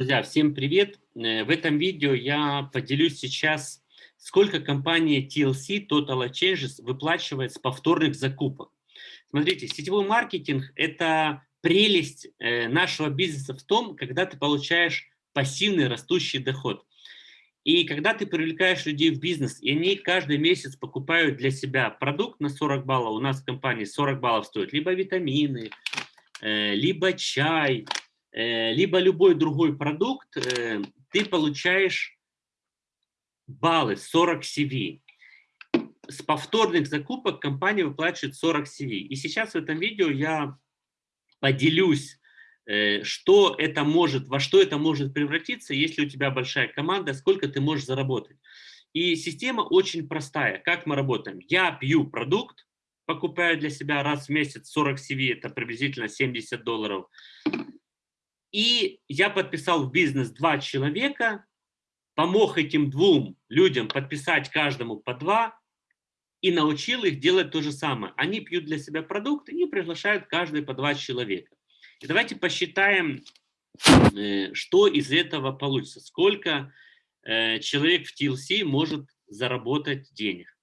Друзья, всем привет! Э, в этом видео я поделюсь сейчас, сколько компания TLC Total Changes выплачивает с повторных закупок. Смотрите, сетевой маркетинг – это прелесть э, нашего бизнеса в том, когда ты получаешь пассивный растущий доход. И когда ты привлекаешь людей в бизнес, и они каждый месяц покупают для себя продукт на 40 баллов, у нас в компании 40 баллов стоит либо витамины, э, либо чай, либо любой другой продукт, э, ты получаешь баллы 40 CV. С повторных закупок компания выплачивает 40 CV. И сейчас в этом видео я поделюсь, э, что это может, во что это может превратиться, если у тебя большая команда, сколько ты можешь заработать. И система очень простая. Как мы работаем? Я пью продукт, покупаю для себя раз в месяц 40 CV, это приблизительно 70 долларов. И я подписал в бизнес два человека, помог этим двум людям подписать каждому по два и научил их делать то же самое. Они пьют для себя продукты и приглашают каждый по два человека. И давайте посчитаем, э, что из этого получится. Сколько э, человек в TLC может заработать денег.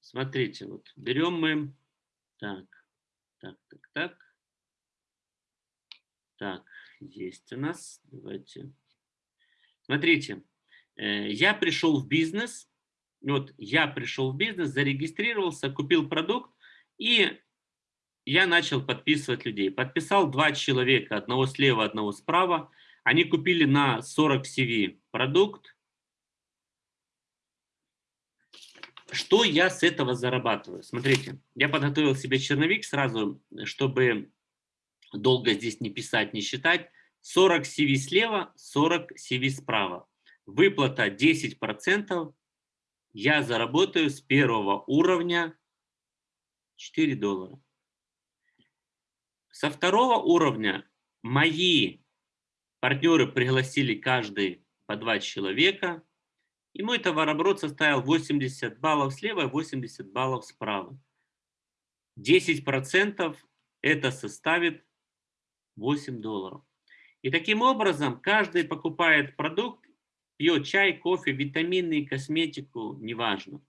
Смотрите, вот берем мы, так, так, так, так. Так, есть у нас. Давайте. Смотрите, э, я пришел в бизнес, вот я пришел в бизнес, зарегистрировался, купил продукт, и я начал подписывать людей. Подписал два человека, одного слева, одного справа. Они купили на 40 CV продукт. Что я с этого зарабатываю? Смотрите, я подготовил себе черновик сразу, чтобы долго здесь не писать, не считать. 40 CV слева, 40 CV справа. Выплата 10%. Я заработаю с первого уровня 4 доллара. Со второго уровня мои партнеры пригласили каждый по два человека. И мой товарооборот составил 80 баллов слева и 80 баллов справа. 10% это составит 8 долларов. И таким образом каждый покупает продукт, пьет чай, кофе, витамины, косметику, неважно.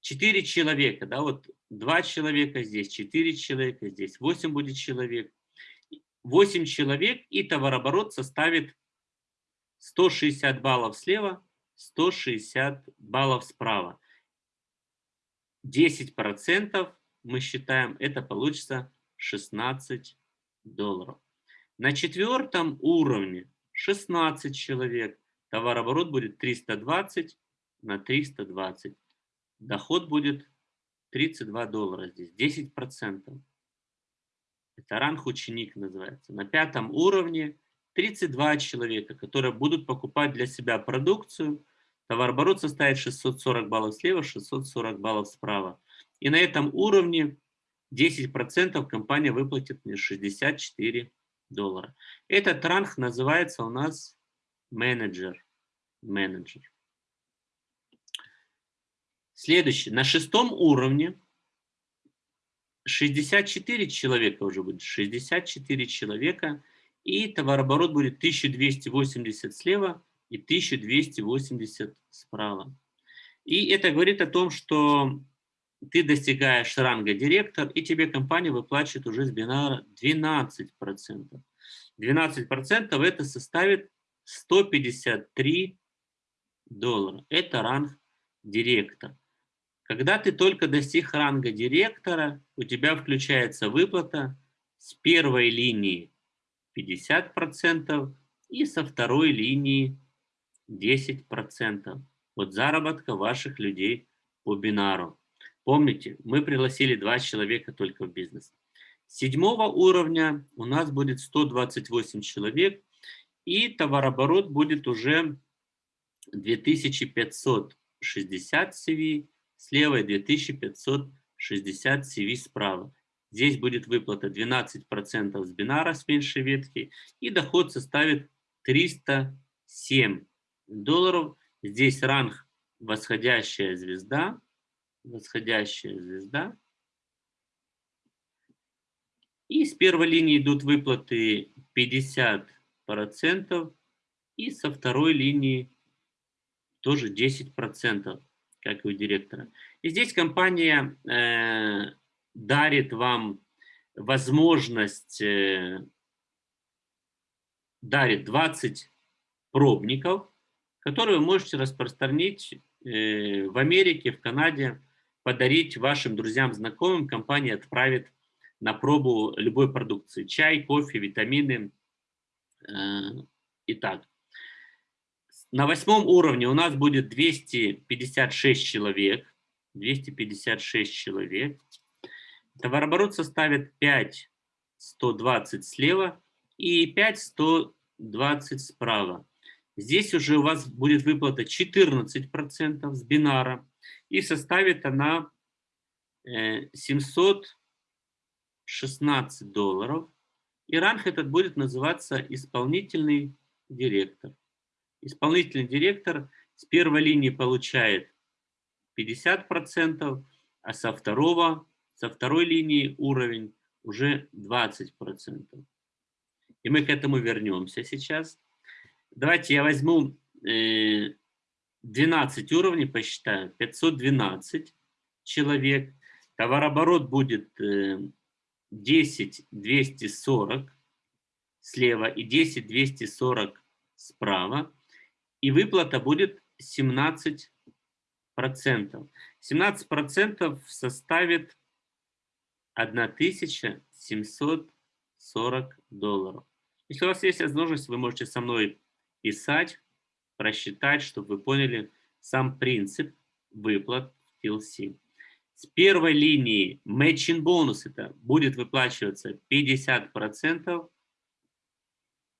Четыре человека, да, вот два человека здесь, четыре человека здесь, восемь будет человек. Восемь человек и товарооборот составит 160 баллов слева, 160 баллов справа. 10% мы считаем, это получится 16 долларов. На четвертом уровне 16 человек. Товарооборот будет 320 на 320. Доход будет 32 доллара здесь, 10 процентов. Это ранг ученик называется. На пятом уровне 32 человека, которые будут покупать для себя продукцию. Товарооборот составит 640 баллов слева, 640 баллов справа. И на этом уровне 10% компания выплатит мне 64 доллара. Этот ранг называется у нас менеджер. Менеджер. Следующий. На шестом уровне 64 человека уже будет. 64 человека. И товарооборот будет 1280 слева и 1280 справа. И это говорит о том, что ты достигаешь ранга директор, и тебе компания выплачивает уже с бинара 12%. 12% это составит 153 доллара. Это ранг директор. Когда ты только достиг ранга директора, у тебя включается выплата с первой линии 50% и со второй линии 10% от заработка ваших людей по бинару. Помните, мы пригласили два человека только в бизнес. Седьмого уровня у нас будет 128 человек, и товарооборот будет уже 2560 CV слева и 2560 CV справа. Здесь будет выплата 12% с бинара с меньшей ветки, и доход составит 307 долларов. Здесь ранг восходящая звезда, восходящая звезда. И с первой линии идут выплаты 50 процентов и со второй линии тоже 10 процентов, как и у директора. И здесь компания э, дарит вам возможность, э, дарит 20 пробников, которые вы можете распространить э, в Америке, в Канаде, подарить вашим друзьям, знакомым. Компания отправит на пробу любой продукции. Чай, кофе, витамины. Э, Итак, на восьмом уровне у нас будет 256 человек. 256 человек. Товарооборот составит 5 120 слева и 5 120 справа. Здесь уже у вас будет выплата 14% с бинара. И составит она 716 э, долларов. И ранг этот будет называться исполнительный директор. Исполнительный директор с первой линии получает 50%, а со, второго, со второй линии уровень уже 20%. И мы к этому вернемся сейчас. Давайте я возьму 12 э, уровней, посчитаю. 512 человек. Товарооборот будет 10 э, 240 слева и 10 240 справа. И выплата будет 17 процентов. 17 процентов составит 1740 долларов. Если у вас есть возможность, вы можете со мной писать, просчитать, чтобы вы поняли сам принцип выплат TLC. С первой линии matching бонус это будет выплачиваться 50%,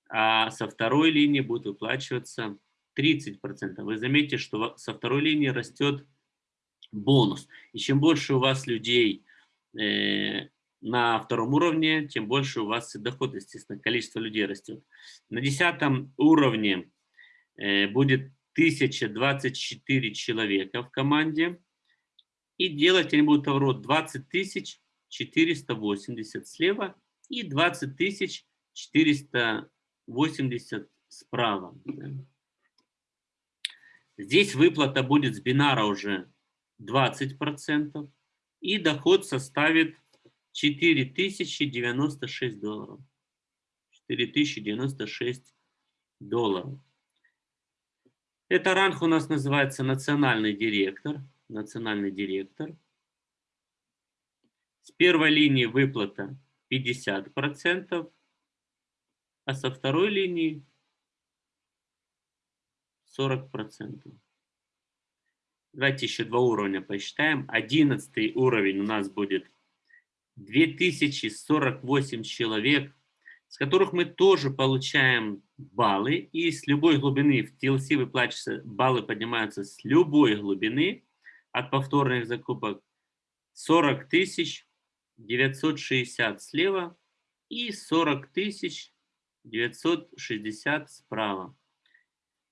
а со второй линии будет выплачиваться 30%. Вы заметите, что со второй линии растет бонус. И чем больше у вас людей э, на втором уровне, тем больше у вас доход, естественно, количество людей растет. На десятом уровне э, будет 1024 человека в команде. И делать они будут оборот 20 тысяч 480 слева и 20 тысяч 480 справа. Здесь выплата будет с бинара уже 20%, и доход составит 4096 долларов. 4096 долларов. Это ранг у нас называется национальный директор. Национальный директор. С первой линии выплата 50%, а со второй линии 40%. Давайте еще два уровня посчитаем. Одиннадцатый уровень у нас будет 2048 человек, с которых мы тоже получаем баллы. И с любой глубины в TLC выплачиваются, баллы поднимаются с любой глубины от повторных закупок. 40 тысяч 960 слева и 40 тысяч 960 справа.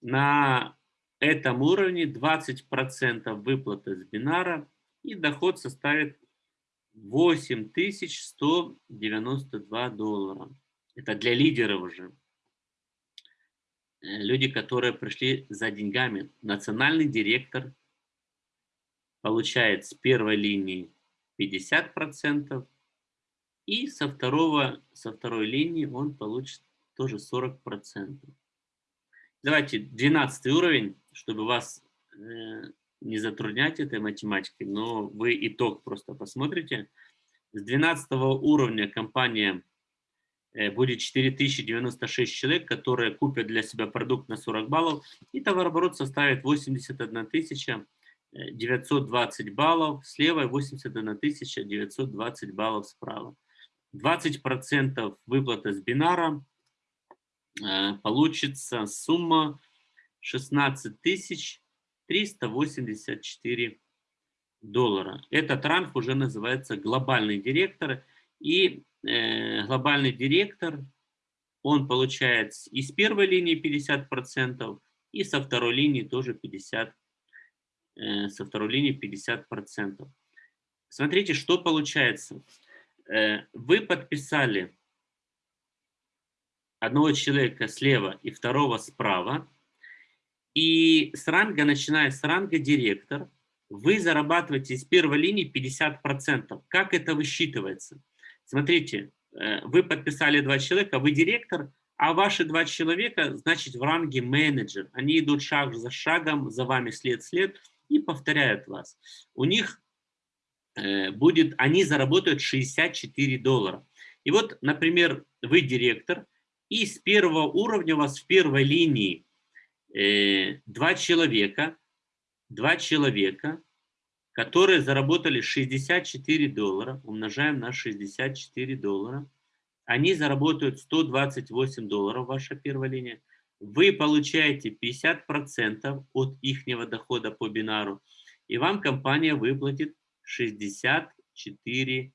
На этом уровне 20% выплаты с бинара и доход составит 8192 доллара. Это для лидеров уже. Э, люди, которые пришли за деньгами. Национальный директор получает с первой линии 50%, и со, второго, со второй линии он получит тоже 40%. Давайте 12 уровень, чтобы вас э, не затруднять этой математикой, но вы итог просто посмотрите. С 12 уровня компания э, будет 4096 человек, которые купят для себя продукт на 40 баллов, и товарооборот составит 81 920 баллов слева и 81 920 баллов справа. 20% выплата с бинара, э, получится сумма 16 тысяч 384 доллара. Этот ранг уже называется глобальный директор. И э, глобальный директор, он получает и с первой линии 50%, и со второй линии тоже 50%. Э, со второй линии 50%. Смотрите, что получается. Э, вы подписали одного человека слева и второго справа. И с ранга, начиная с ранга директор, вы зарабатываете из первой линии 50%. Как это высчитывается? Смотрите, э, вы подписали два человека, вы директор, а ваши два человека, значит, в ранге менеджер. Они идут шаг за шагом, за вами след-след и повторяют вас. У них э, будет, они заработают 64 доллара. И вот, например, вы директор, и с первого уровня у вас в первой линии э, два человека, два человека, которые заработали 64 доллара, умножаем на 64 доллара, они заработают 128 долларов, ваша первая линия, вы получаете 50% от их дохода по бинару, и вам компания выплатит 64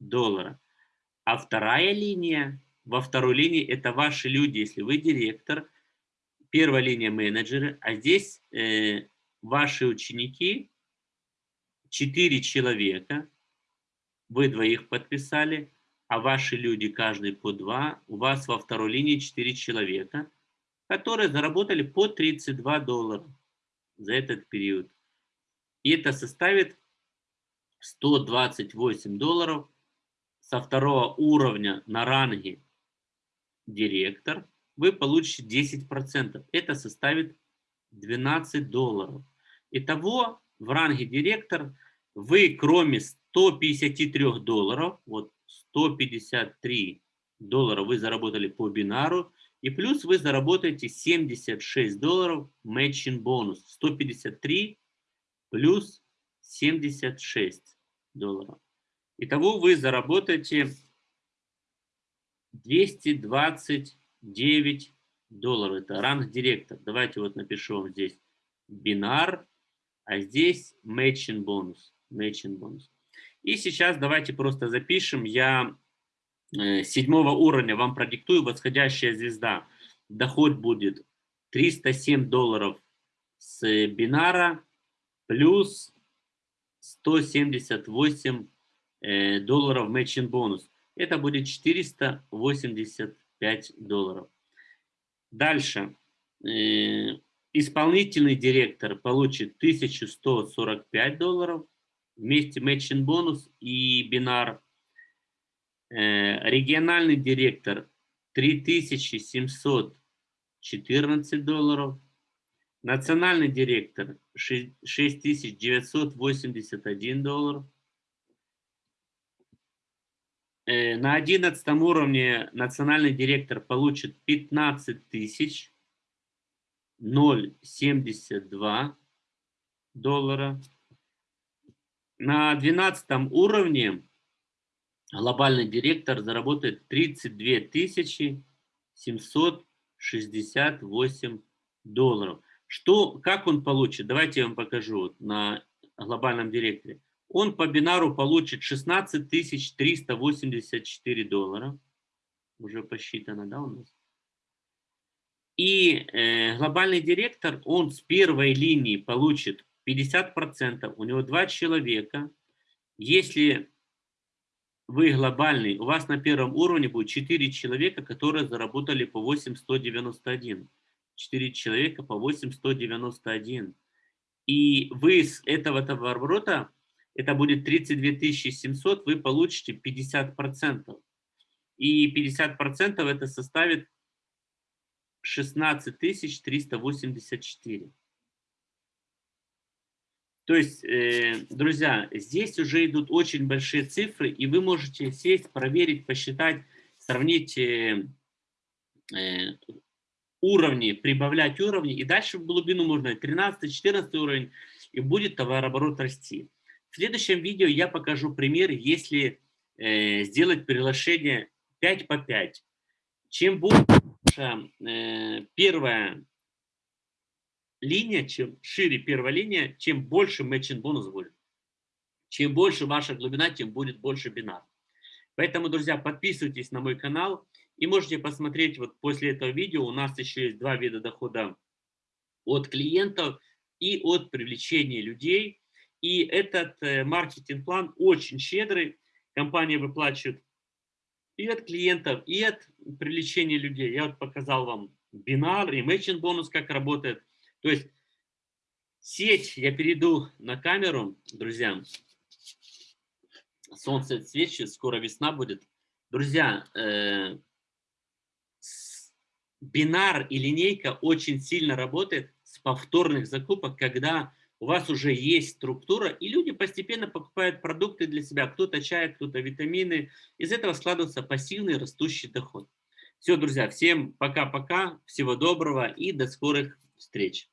доллара. А вторая линия, во второй линии это ваши люди, если вы директор, первая линия менеджеры, а здесь э, ваши ученики, 4 человека, вы двоих подписали, а ваши люди каждый по два, у вас во второй линии 4 человека, которые заработали по 32 доллара за этот период. И это составит 128 долларов со второго уровня на ранге директор, вы получите 10%. Это составит 12 долларов. Итого в ранге директор вы кроме 153 долларов, вот 153 доллара вы заработали по бинару, и плюс вы заработаете 76 долларов matching бонус. 153 плюс 76 долларов. Итого вы заработаете 229 долларов. Это ранг директор. Давайте вот напишу вам здесь бинар, а здесь matching бонус. Matching бонус. И сейчас давайте просто запишем. Я э, седьмого уровня вам продиктую восходящая звезда. Доход будет 307 долларов с бинара плюс 178 э, долларов matching бонус. Это будет 485 долларов. Дальше. Э, исполнительный директор получит 1145 долларов вместе matching бонус и бинар. Э, региональный директор 3714 долларов. Национальный директор 6981 доллар. Э, на 11 уровне национальный директор получит 15 тысяч 0,72 доллара. На 12 уровне глобальный директор заработает 32 тысячи 768 долларов. Что, как он получит? Давайте я вам покажу на глобальном директоре. Он по бинару получит 16 384 доллара. Уже посчитано, да, у нас? И э, глобальный директор, он с первой линии получит 50%, у него два человека. Если вы глобальный, у вас на первом уровне будет 4 человека, которые заработали по 8191. 4 человека по 8191. И вы с этого товарооборота, это будет 32 700, вы получите 50%. И 50% это составит 16 384. То есть, э, друзья, здесь уже идут очень большие цифры, и вы можете сесть, проверить, посчитать, сравнить э, э, уровни, прибавлять уровни, и дальше в глубину можно 13-14 уровень, и будет товарооборот расти. В следующем видео я покажу пример, если э, сделать приглашение 5 по 5. Чем больше э, первая линия, чем шире первая линия, чем больше matching бонус будет. Чем больше ваша глубина, тем будет больше бинар. Поэтому, друзья, подписывайтесь на мой канал и можете посмотреть вот после этого видео. У нас еще есть два вида дохода от клиентов и от привлечения людей. И этот э, маркетинг-план очень щедрый. Компания выплачивает и от клиентов, и от привлечения людей. Я вот показал вам бинар, imagine бонус, как работает. То есть сеть, я перейду на камеру, друзья. Солнце свечи, скоро весна будет. Друзья, э, бинар и линейка очень сильно работает с повторных закупок, когда у вас уже есть структура, и люди постепенно покупают продукты для себя, кто-то чай, кто-то витамины. Из этого складывается пассивный растущий доход. Все, друзья, всем пока-пока, всего доброго и до скорых встреч.